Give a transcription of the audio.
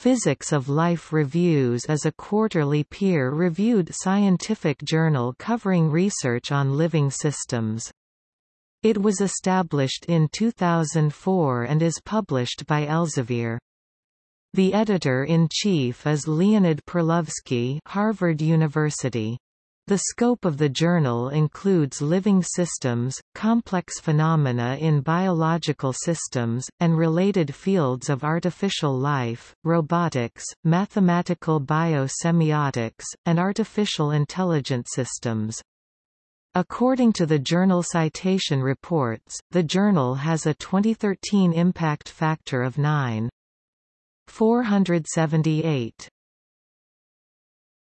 Physics of Life Reviews is a quarterly peer-reviewed scientific journal covering research on living systems. It was established in 2004 and is published by Elsevier. The editor-in-chief is Leonid Perlovsky Harvard University. The scope of the journal includes living systems, complex phenomena in biological systems, and related fields of artificial life, robotics, mathematical biosemiotics, and artificial intelligence systems. According to the Journal Citation Reports, the journal has a 2013 impact factor of 9.478.